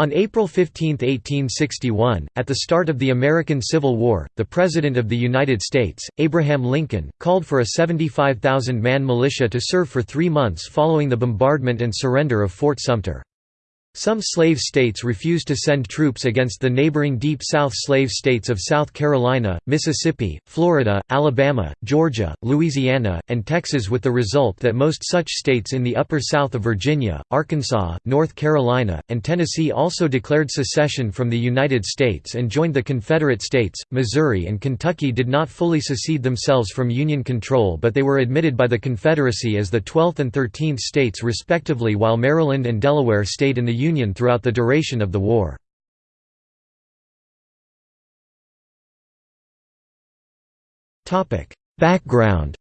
On April 15, 1861, at the start of the American Civil War, the President of the United States, Abraham Lincoln, called for a 75,000-man militia to serve for three months following the bombardment and surrender of Fort Sumter. Some slave states refused to send troops against the neighboring Deep South slave states of South Carolina, Mississippi, Florida, Alabama, Georgia, Louisiana, and Texas with the result that most such states in the upper south of Virginia, Arkansas, North Carolina, and Tennessee also declared secession from the United States and joined the Confederate States. Missouri and Kentucky did not fully secede themselves from Union control but they were admitted by the Confederacy as the 12th and 13th states respectively while Maryland and Delaware stayed in the Union throughout the duration of the war. Background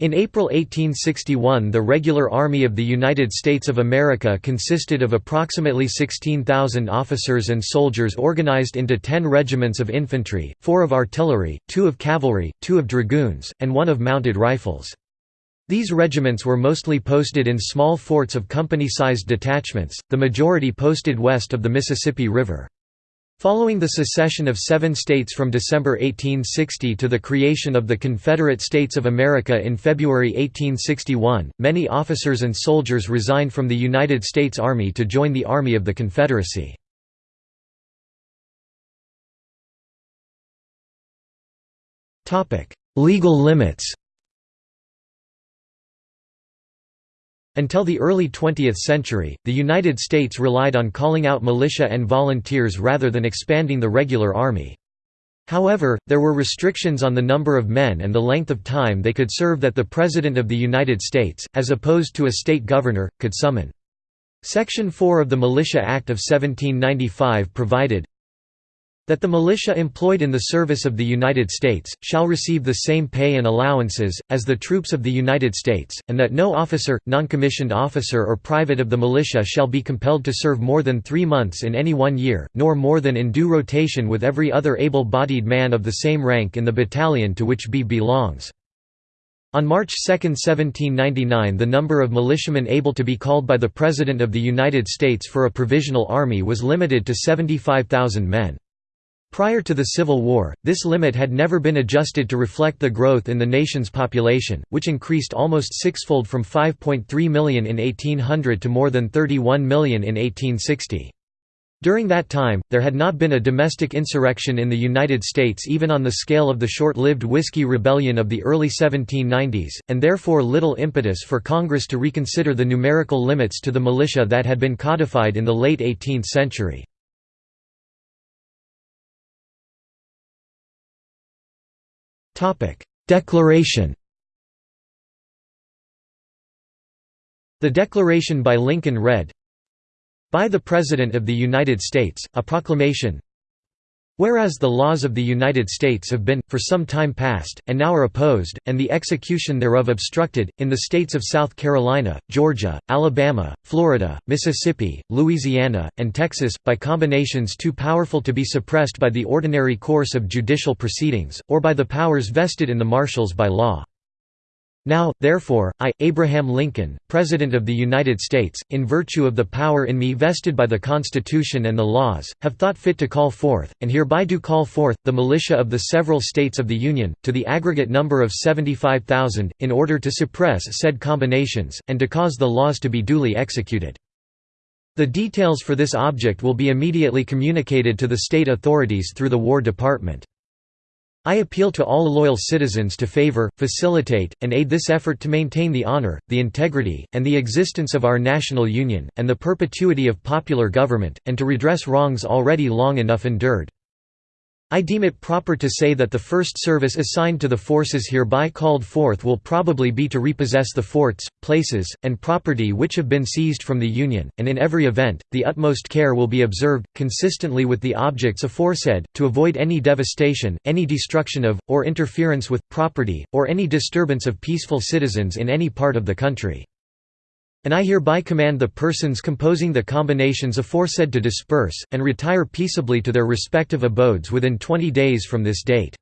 In April 1861 the Regular Army of the United States of America consisted of approximately 16,000 officers and soldiers organized into ten regiments of infantry, four of artillery, two of cavalry, two of dragoons, and one of mounted rifles. These regiments were mostly posted in small forts of company-sized detachments, the majority posted west of the Mississippi River. Following the secession of seven states from December 1860 to the creation of the Confederate States of America in February 1861, many officers and soldiers resigned from the United States Army to join the Army of the Confederacy. Legal limits Until the early 20th century, the United States relied on calling out militia and volunteers rather than expanding the regular army. However, there were restrictions on the number of men and the length of time they could serve that the President of the United States, as opposed to a state governor, could summon. Section 4 of the Militia Act of 1795 provided, that the militia employed in the service of the United States, shall receive the same pay and allowances, as the troops of the United States, and that no officer, noncommissioned officer or private of the militia shall be compelled to serve more than three months in any one year, nor more than in due rotation with every other able-bodied man of the same rank in the battalion to which B belongs. On March 2, 1799 the number of militiamen able to be called by the President of the United States for a provisional army was limited to 75,000 men. Prior to the Civil War, this limit had never been adjusted to reflect the growth in the nation's population, which increased almost sixfold from 5.3 million in 1800 to more than 31 million in 1860. During that time, there had not been a domestic insurrection in the United States even on the scale of the short-lived Whiskey Rebellion of the early 1790s, and therefore little impetus for Congress to reconsider the numerical limits to the militia that had been codified in the late 18th century. Declaration The declaration by Lincoln read, By the President of the United States, a proclamation Whereas the laws of the United States have been, for some time past, and now are opposed, and the execution thereof obstructed, in the States of South Carolina, Georgia, Alabama, Florida, Mississippi, Louisiana, and Texas, by combinations too powerful to be suppressed by the ordinary course of judicial proceedings, or by the powers vested in the marshals by law. Now, therefore, I, Abraham Lincoln, President of the United States, in virtue of the power in me vested by the Constitution and the laws, have thought fit to call forth, and hereby do call forth, the militia of the several States of the Union, to the aggregate number of 75,000, in order to suppress said combinations, and to cause the laws to be duly executed. The details for this object will be immediately communicated to the state authorities through the War Department. I appeal to all loyal citizens to favor, facilitate, and aid this effort to maintain the honor, the integrity, and the existence of our national union, and the perpetuity of popular government, and to redress wrongs already long enough endured. I deem it proper to say that the first service assigned to the forces hereby called forth will probably be to repossess the forts, places, and property which have been seized from the Union, and in every event, the utmost care will be observed, consistently with the objects aforesaid, to avoid any devastation, any destruction of, or interference with, property, or any disturbance of peaceful citizens in any part of the country. And I hereby command the persons composing the combinations aforesaid to disperse, and retire peaceably to their respective abodes within twenty days from this date.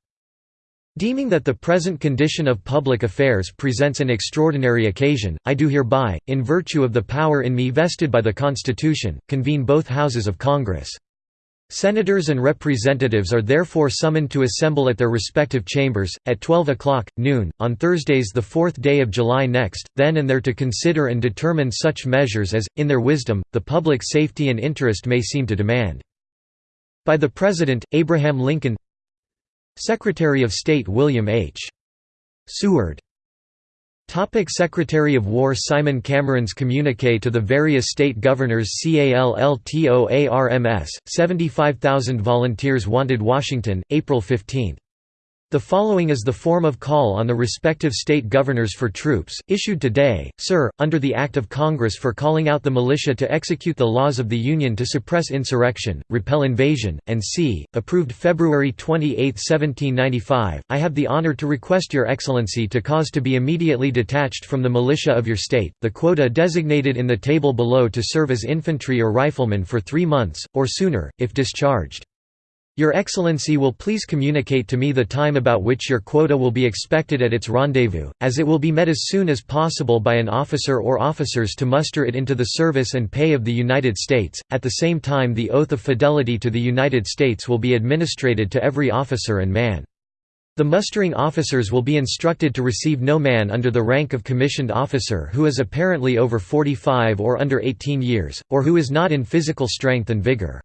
Deeming that the present condition of public affairs presents an extraordinary occasion, I do hereby, in virtue of the power in me vested by the Constitution, convene both Houses of Congress. Senators and representatives are therefore summoned to assemble at their respective chambers, at 12 o'clock, noon, on Thursdays the fourth day of July next, then and there to consider and determine such measures as, in their wisdom, the public safety and interest may seem to demand. By the President, Abraham Lincoln Secretary of State William H. Seward Topic Secretary of War Simon Cameron's communique to the various state governors CALLTOARMS, 75,000 volunteers wanted Washington, April 15. The following is the form of call on the respective state governors for troops, issued today, Sir, under the Act of Congress for calling out the militia to execute the laws of the Union to suppress insurrection, repel invasion, and c. approved February 28, 1795, I have the honor to request Your Excellency to cause to be immediately detached from the militia of your state, the quota designated in the table below to serve as infantry or riflemen for three months, or sooner, if discharged. Your Excellency will please communicate to me the time about which your quota will be expected at its rendezvous, as it will be met as soon as possible by an officer or officers to muster it into the service and pay of the United States. At the same time, the oath of fidelity to the United States will be administered to every officer and man. The mustering officers will be instructed to receive no man under the rank of commissioned officer who is apparently over 45 or under 18 years, or who is not in physical strength and vigor.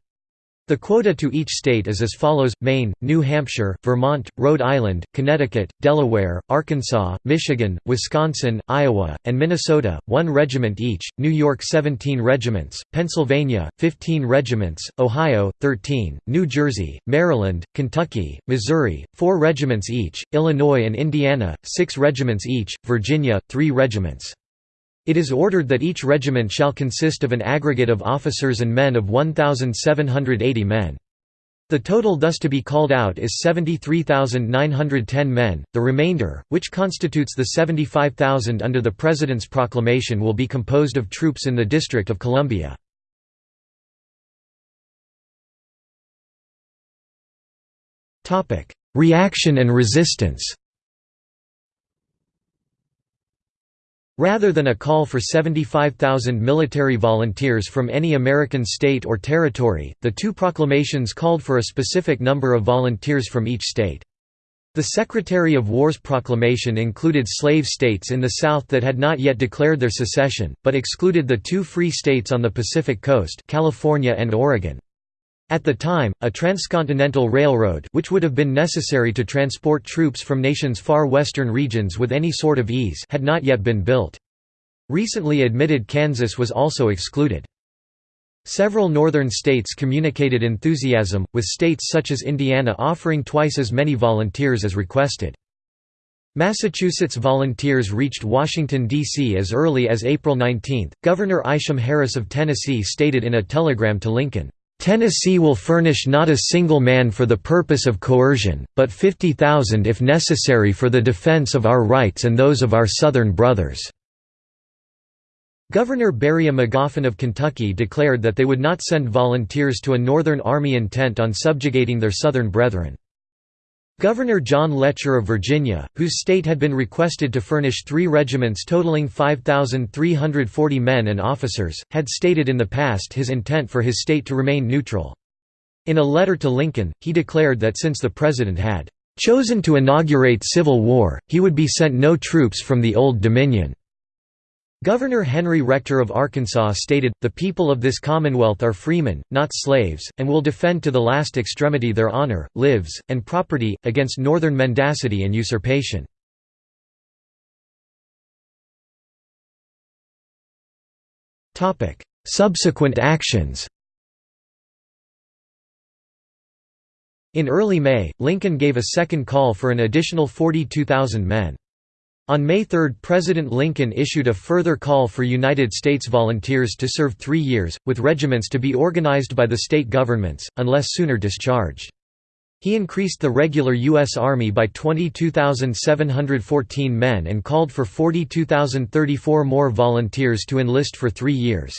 The quota to each state is as follows, Maine, New Hampshire, Vermont, Rhode Island, Connecticut, Delaware, Arkansas, Michigan, Wisconsin, Iowa, and Minnesota, 1 regiment each, New York 17 regiments, Pennsylvania, 15 regiments, Ohio, 13, New Jersey, Maryland, Kentucky, Missouri, 4 regiments each, Illinois and Indiana, 6 regiments each, Virginia, 3 regiments. It is ordered that each regiment shall consist of an aggregate of officers and men of 1,780 men. The total thus to be called out is 73,910 men, the remainder, which constitutes the 75,000 under the President's proclamation will be composed of troops in the District of Columbia. Reaction and resistance Rather than a call for 75,000 military volunteers from any American state or territory, the two proclamations called for a specific number of volunteers from each state. The Secretary of War's proclamation included slave states in the South that had not yet declared their secession, but excluded the two free states on the Pacific coast California and Oregon. At the time, a transcontinental railroad which would have been necessary to transport troops from nation's far western regions with any sort of ease had not yet been built. Recently admitted Kansas was also excluded. Several northern states communicated enthusiasm, with states such as Indiana offering twice as many volunteers as requested. Massachusetts volunteers reached Washington, D.C. as early as April 19. Governor Isham Harris of Tennessee stated in a telegram to Lincoln, Tennessee will furnish not a single man for the purpose of coercion, but 50,000 if necessary for the defense of our rights and those of our Southern brothers." Governor Beriah Magoffin of Kentucky declared that they would not send volunteers to a Northern Army intent on subjugating their Southern brethren. Governor John Letcher of Virginia, whose state had been requested to furnish three regiments totaling 5,340 men and officers, had stated in the past his intent for his state to remain neutral. In a letter to Lincoln, he declared that since the President had "...chosen to inaugurate civil war, he would be sent no troops from the Old Dominion." Governor Henry Rector of Arkansas stated, The people of this commonwealth are freemen, not slaves, and will defend to the last extremity their honor, lives, and property, against northern mendacity and usurpation. Subsequent actions In early May, Lincoln gave a second call for an additional 42,000 men. On May 3 President Lincoln issued a further call for United States volunteers to serve three years, with regiments to be organized by the state governments, unless sooner discharged. He increased the regular U.S. Army by 22,714 men and called for 42,034 more volunteers to enlist for three years.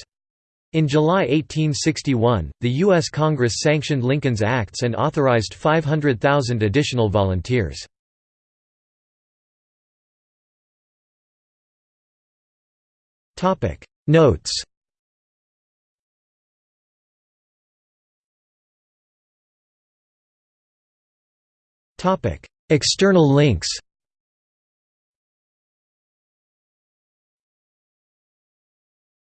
In July 1861, the U.S. Congress sanctioned Lincoln's acts and authorized 500,000 additional volunteers. Notes. Topic. External links